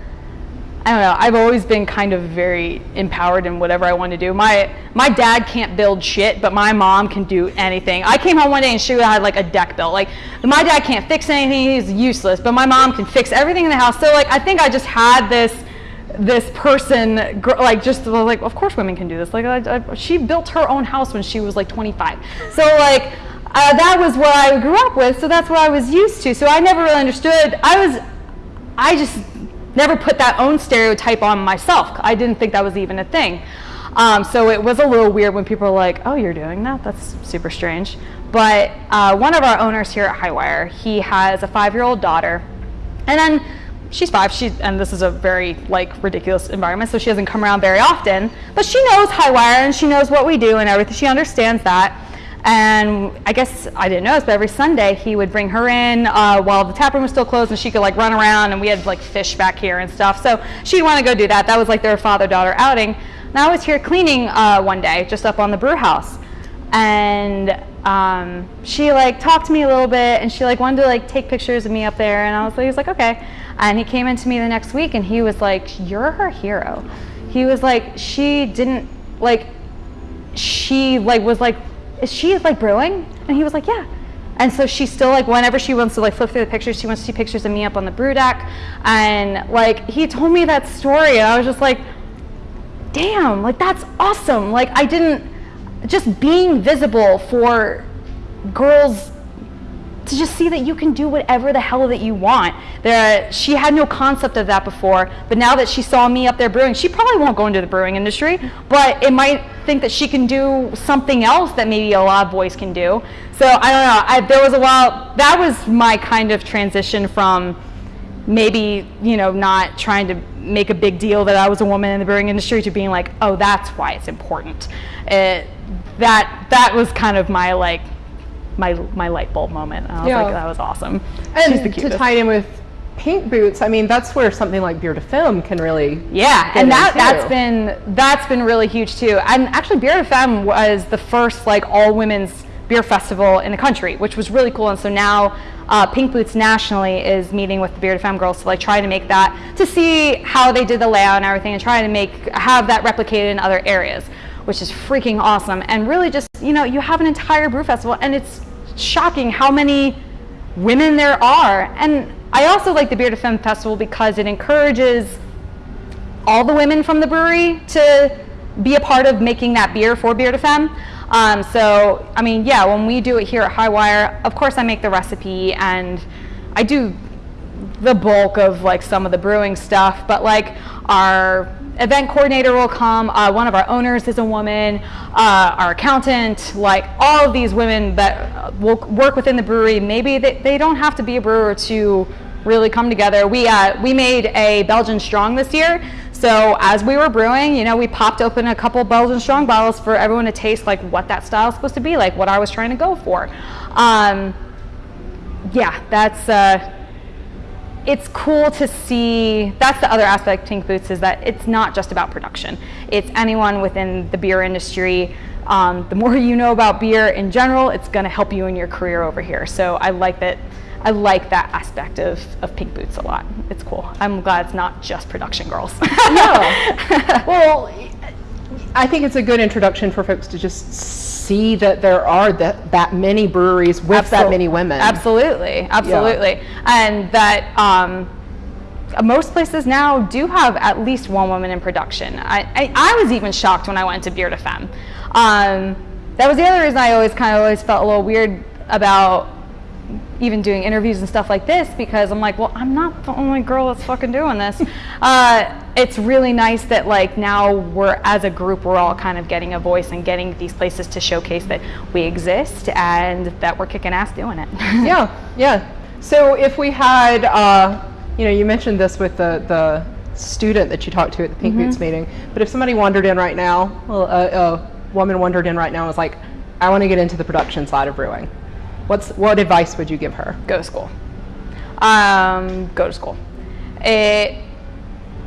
B: I don't know, I've always been kind of very empowered in whatever I want to do. My, my dad can't build shit, but my mom can do anything. I came home one day and she had like a deck built. Like, my dad can't fix anything, he's useless, but my mom can fix everything in the house. So like, I think I just had this, this person, like just like, of course women can do this. Like, I, I, she built her own house when she was like 25. So like, uh, that was what I grew up with, so that's what I was used to. So I never really understood. I was, I just never put that own stereotype on myself. I didn't think that was even a thing. Um, so it was a little weird when people were like, oh, you're doing that? That's super strange. But uh, one of our owners here at Highwire, he has a five-year-old daughter. And then she's five, she, and this is a very like ridiculous environment, so she doesn't come around very often. But she knows Highwire and she knows what we do and everything. She understands that. And I guess I didn't know this, but every Sunday he would bring her in uh, while the tap room was still closed and she could like run around and we had like fish back here and stuff. So she'd want to go do that. That was like their father-daughter outing. And I was here cleaning uh, one day just up on the brew house. And um, she like talked to me a little bit and she like wanted to like take pictures of me up there and I was like, he was like, okay. And he came into me the next week and he was like, you're her hero. He was like, she didn't like, she like was like is she like brewing? And he was like, yeah. And so she still like whenever she wants to like flip through the pictures, she wants to see pictures of me up on the brew deck. And like he told me that story and I was just like, damn, like that's awesome. Like I didn't just being visible for girls to just see that you can do whatever the hell that you want. There, she had no concept of that before, but now that she saw me up there brewing, she probably won't go into the brewing industry, but it might think that she can do something else that maybe a lot of boys can do. So I don't know. I, there was a while that was my kind of transition from maybe you know not trying to make a big deal that I was a woman in the brewing industry to being like, oh, that's why it's important. It, that that was kind of my like my my light bulb moment. I was
A: Yeah.
B: like, that was awesome.
A: And
B: She's the
A: to tie it in with pink boots, I mean, that's where something like Beer to Femme can really.
B: Yeah, and that
A: too.
B: that's been that's been really huge too. And actually, Beer FM was the first like all women's beer festival in the country, which was really cool. And so now uh, Pink Boots nationally is meeting with the Beer to Femme girls to like try to make that to see how they did the layout and everything, and try to make have that replicated in other areas, which is freaking awesome. And really, just you know, you have an entire brew festival, and it's shocking how many women there are. And I also like the Beer to Femme Festival because it encourages all the women from the brewery to be a part of making that beer for Beer to Femme. Um, so, I mean, yeah, when we do it here at Highwire, of course I make the recipe and I do the bulk of like some of the brewing stuff, but like our event coordinator will come, uh, one of our owners is a woman, uh, our accountant, like all of these women that uh, will work within the brewery, maybe they, they don't have to be a brewer to really come together. We, uh, we made a Belgian Strong this year, so as we were brewing, you know, we popped open a couple Belgian Strong bottles for everyone to taste like what that style is supposed to be, like what I was trying to go for. Um, yeah, that's, uh, it's cool to see that's the other aspect of Pink Boots is that it's not just about production. It's anyone within the beer industry. Um, the more you know about beer in general, it's going to help you in your career over here. So I like that. I like that aspect of, of Pink Boots a lot. It's cool. I'm glad it's not just production girls.
A: Yeah. (laughs) well, I think it's a good introduction for folks to just see that there are that, that many breweries with that many women.
B: Absolutely, absolutely, and that um, most places now do have at least one woman in production. I, I, I was even shocked when I went to Beer to Femme. Um, that was the other reason I always kind of always felt a little weird about even doing interviews and stuff like this because I'm like, well, I'm not the only girl that's fucking doing this. (laughs) uh, it's really nice that like now we're as a group we're all kind of getting a voice and getting these places to showcase that we exist and that we're kicking ass doing it. (laughs)
A: yeah, yeah. So if we had, uh, you know, you mentioned this with the, the student that you talked to at the Pink
B: Mm-hmm.
A: Boots meeting, but if somebody wandered in right now, well, a, a woman wandered in right now and was like, I want to get into the production side of brewing. What's, what advice would you give her?
B: go to school. Um, go to school. It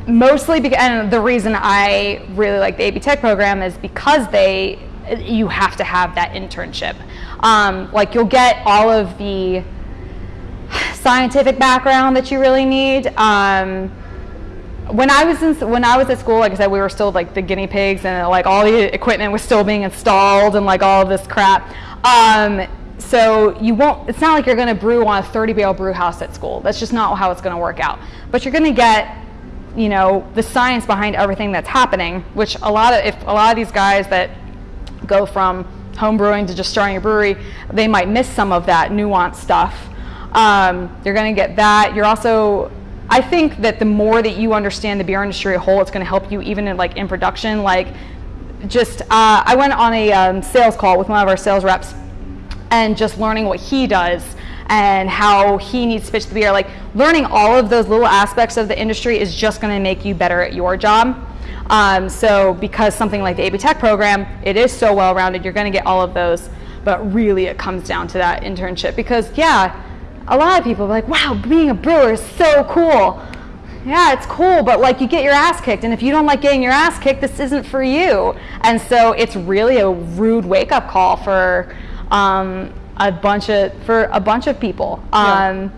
B: mostly because, and the reason I really like the AB Tech program is because they, you have to have that internship. Um, like you'll get all of the scientific background that you really need. Um, when I was in, when I was at school, like I said, we were still like the guinea pigs, and like all the equipment was still being installed, and like all of this crap. Um, so you won't. It's not like you're going to brew on a 30 barrel brew house at school. That's just not how it's going to work out. But you're going to get, you know, the science behind everything that's happening. Which a lot of if a lot of these guys that go from home brewing to just starting a brewery, they might miss some of that nuanced stuff. Um, you're going to get that. You're also, I think that the more that you understand the beer industry as a whole, it's going to help you even in like in production. Like, just uh, I went on a um, sales call with one of our sales reps, and just learning what he does and how he needs to pitch the beer. Like learning all of those little aspects of the industry is just going to make you better at your job. Um, so because something like the AB Tech program, it is so well rounded, you're going to get all of those. But really, it comes down to that internship because yeah, a lot of people are like, wow, being a brewer is so cool. Yeah, it's cool, but like you get your ass kicked, and if you don't like getting your ass kicked, this isn't for you. And so it's really a rude wake up call for um, a bunch of for a bunch of people.
A: Yeah.
B: Um,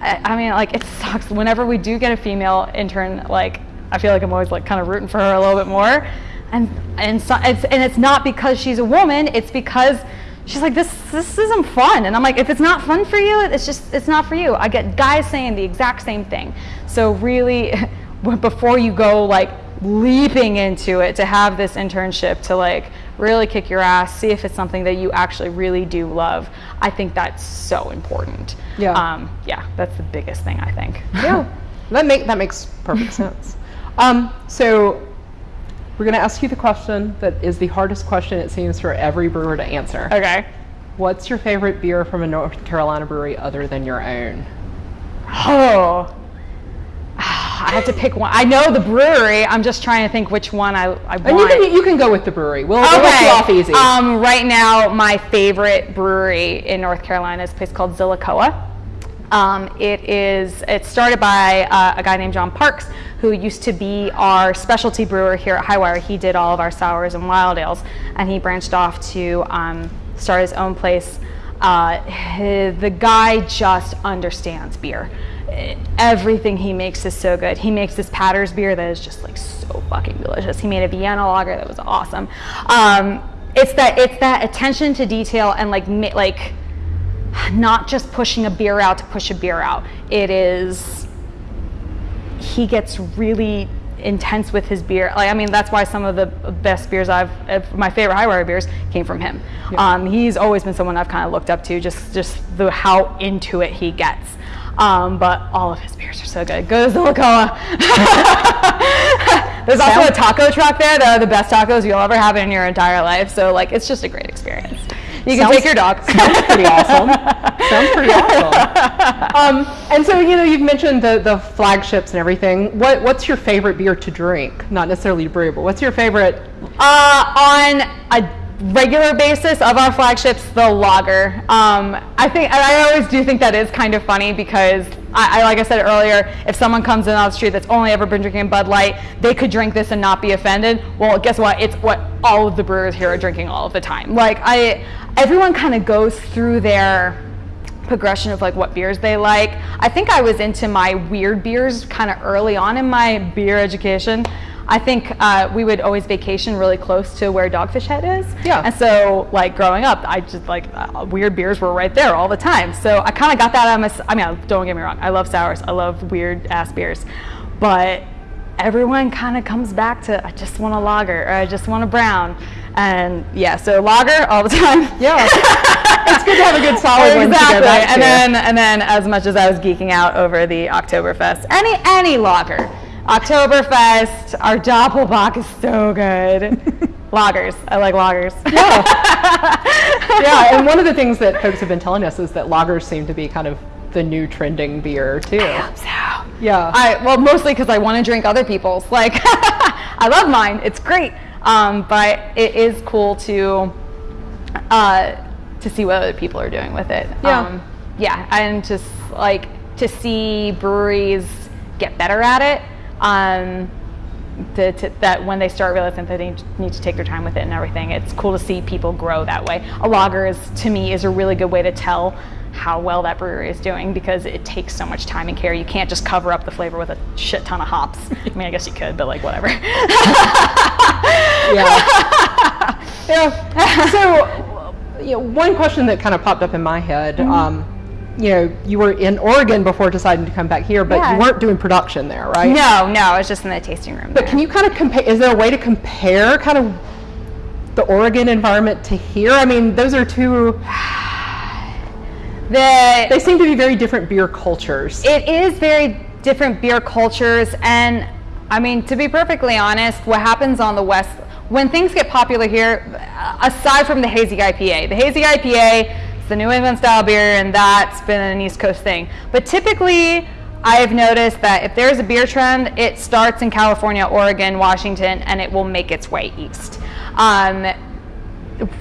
B: I, I mean, like it (laughs) sucks whenever we do get a female intern. Like I feel like I'm always like kind of rooting for her a little bit more, and and so, it's and it's not because she's a woman. It's because she's like this this isn't fun, and I'm like if it's not fun for you, it's just it's not for you. I get guys saying the exact same thing. So really, (laughs) before you go like leaping into it to have this internship to like really kick your ass, see if it's something that you actually really do love. I think that's so important.
A: Yeah.
B: Um, yeah, that's the biggest thing I think.
A: yeah, (laughs) that make that makes perfect sense. Um, so we're going to ask you the question that is the hardest question it seems for every brewer to answer.
B: Okay.
A: What's your favorite beer from a North Carolina brewery other than your own?
B: Oh. I have to pick one. I know the brewery. I'm just trying to think which one I, I want.
A: And you can you can go with the brewery. We'll, we'll you off easy.
B: Um, right now, my favorite brewery in North Carolina is a place called Zillicoa. Um, it is. It started by uh, a guy named John Parks, who used to be our specialty brewer here at Highwire. He did all of our sours and wild ales, and he branched off to um, start his own place. Uh, the guy just understands beer everything he makes is so good. He makes this Patersbier that is just like so fucking delicious. He made a Vienna lager that was awesome. Um, it's that it's that attention to detail and like like not just pushing a beer out to push a beer out. It is he gets really intense with his beer. Like I mean, that's why some of the best beers I've, my favorite Highwire beers came from him. Yeah. Um, he's always been someone I've kind of looked up to, just just the how into it he gets. Um, but all of his beers are so good. Go to Zillicoa. (laughs) There's also a taco truck there that are the best tacos you'll ever have in your entire life. So like, it's just a great experience. You can sounds, take your dog.
A: Sounds pretty awesome. sounds pretty awesome. (laughs) Um, and so you know you've mentioned the the flagships and everything. What what's your favorite beer to drink? Not necessarily to brew, but what's your favorite?
B: Uh, on a regular basis of our flagships, the lager. Um, I think I always do think that is kind of funny because I, I, like I said earlier, if someone comes in on the street that's only ever been drinking Bud Light, they could drink this and not be offended. Well, guess what? It's what all of the brewers here are drinking all of the time. Like I, everyone kind of goes through their progression of like what beers they like. I think I was into my weird beers kind of early on in my beer education. I think uh, we would always vacation really close to where Dogfish Head is.
A: Yeah.
B: And so, like growing up, I just like uh, weird beers were right there all the time. So I kind of got that out of my. I mean, don't get me wrong. I love sours. I love weird ass beers, but everyone kind of comes back to I just want a lager or I just want a brown. And yeah, so lager all the time.
A: Yeah. (laughs) it's good to have a good solid
B: exactly.
A: one to go back
B: and then and then as much as I was geeking out over the Oktoberfest, any any lager Oktoberfest, our Doppelbock is so good. (laughs) lagers. I like lagers.
A: Yeah. (laughs) yeah, and one of the things that folks have been telling us is that lagers seem to be kind of the new trending beer too.
B: I hope so.
A: Yeah.
B: I well mostly because I want to drink other people's. Like (laughs) I love mine. It's great. Um, but it is cool to uh, to see what other people are doing with it.
A: Yeah.
B: Um, yeah, and just like to see breweries get better at it um, to, to, that when they start realizing that they need to take their time with it and everything, it's cool to see people grow that way. A lager is, to me, is a really good way to tell how well that brewery is doing because it takes so much time and care. You can't just cover up the flavor with a shit ton of hops. I mean, I guess you could, but like whatever.
A: yeah. (laughs) yeah. So, you know, one question that kind of popped up in my head. Mm-hmm. Um, you know, you were in Oregon before deciding to come back here, but yeah. you weren't doing production there, right?
B: No, no, I was just in the tasting room.
A: But
B: there.
A: can you kind of compare? Is there a way to compare kind of the Oregon environment to here? I mean, those are two. (sighs)
B: the
A: they seem to be very different beer cultures.
B: It is very different beer cultures, and I mean, to be perfectly honest, what happens on the west when things get popular here, aside from the hazy IPA, the hazy IPA it's the New England style beer, and that's been an East Coast thing. But typically, I've noticed that if there's a beer trend, it starts in California, Oregon, Washington, and it will make its way east. Um,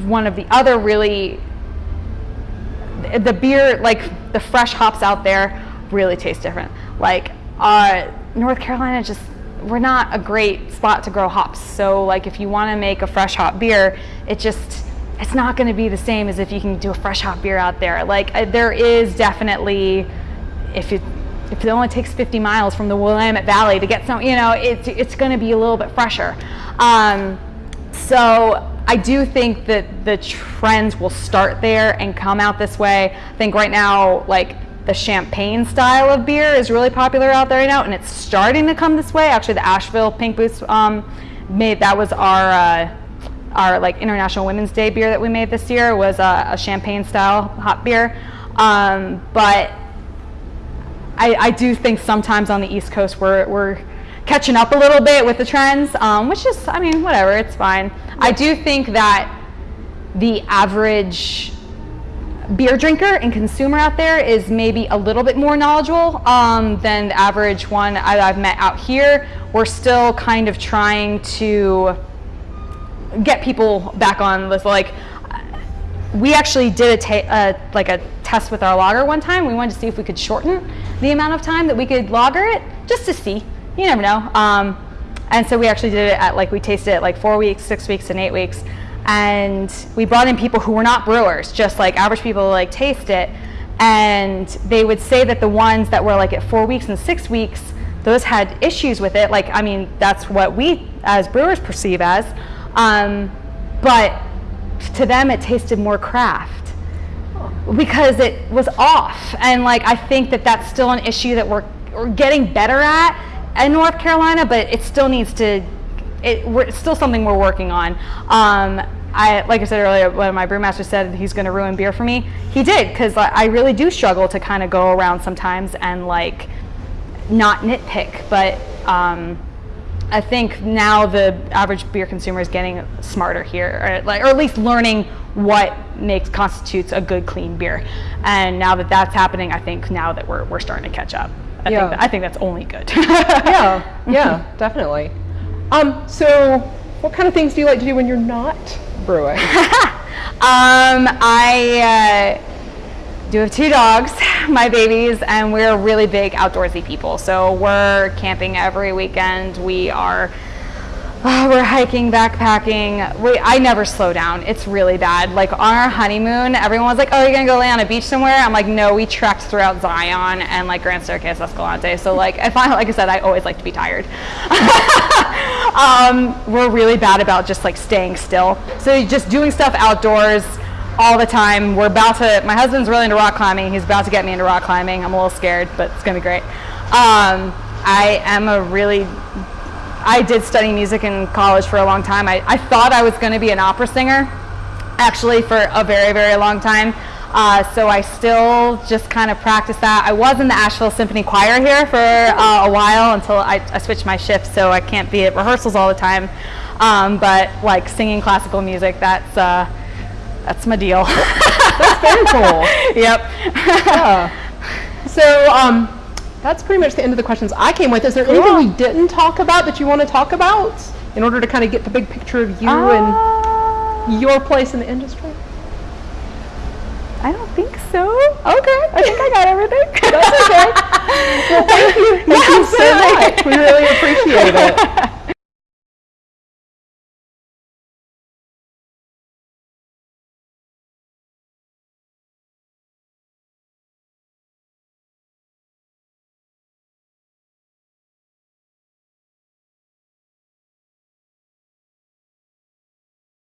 B: one of the other really, the beer, like the fresh hops out there, really taste different. Like uh, North Carolina, just we're not a great spot to grow hops. So like if you want to make a fresh hop beer, it just it's not going to be the same as if you can do a fresh hop beer out there. Like uh, there is definitely, if it if it only takes 50 miles from the Willamette Valley to get some, you know, it's it's going to be a little bit fresher. Um, so I do think that the trends will start there and come out this way. I think right now, like the champagne style of beer is really popular out there right now, and it's starting to come this way. Actually, the Asheville Pink Boots um, made that was our uh, our like International Women's Day beer that we made this year was a, a champagne style hop beer. Um, but I, I, do think sometimes on the East Coast we're, we're catching up a little bit with the trends, um, which is, I mean, whatever, it's fine. I do think that the average beer drinker and consumer out there is maybe a little bit more knowledgeable um, than the average one I, I've met out here. We're still kind of trying to get people back on this. Like, we actually did a uh, like a test with our lager one time. We wanted to see if we could shorten the amount of time that we could lager it, just to see. You never know. Um, and so we actually did it at like we tasted it like four weeks, six weeks, and eight weeks and we brought in people who were not brewers, just like average people like taste it. And they would say that the ones that were like at four weeks and six weeks, those had issues with it. Like, I mean, that's what we as brewers perceive as. Um, but to them, it tasted more craft because it was off. And like, I think that that's still an issue that we're, we're getting better at in North Carolina, but it still needs to it, it's still something we're working on. Um, I, like I said earlier, when my brewmaster said he's going to ruin beer for me, he did because I really do struggle to kind of go around sometimes and like not nitpick. But um, I think now the average beer consumer is getting smarter here, or, like, or at least learning what makes constitutes a good clean beer. And now that that's happening, I think now that we're, we're starting to catch up. I, yeah. think, that, I think that's only good. (laughs)
A: yeah, yeah, (laughs) definitely. Um, so what kind of things do you like to do when you're not brewing? (laughs)
B: um, I uh, do have two dogs, (laughs) my babies, and we're really big outdoorsy people. So we're camping every weekend. We are Oh, (sighs) we're hiking, backpacking. We, I never slow down. It's really bad. Like on our honeymoon, everyone was like, "Oh, you're gonna go lay on a beach somewhere?" I'm like, "No, we trekked throughout Zion and like Grand Staircase Escalante." So like, if I like I said, I always like to be tired. (laughs) um, we're really bad about just like staying still. So just doing stuff outdoors all the time. We're about to. My husband's really into rock climbing. He's about to get me into rock climbing. I'm a little scared, but it's gonna be great. Um, I am a really I did study music in college for a long time. I, I thought I was going to be an opera singer, actually, for a very, very long time. Uh, so I still just kind of practice that. I was in the Asheville Symphony Choir here for uh, a while until I, I, switched my shift, so I can't be at rehearsals all the time. Um, but like singing classical music, that's uh, that's my deal. (laughs)
A: that's very cool.
B: yep.
A: yeah. (laughs) So um, that's pretty much the end of the questions I came with. Is there cool. anything we didn't talk about that you want to talk about in order to kind of get the big picture of you uh, and your place in the industry?
B: I don't think so.
A: Okay.
B: I think I got everything. (laughs)
A: That's okay. well, thank you. Thank yeah, you so much. We really appreciate it.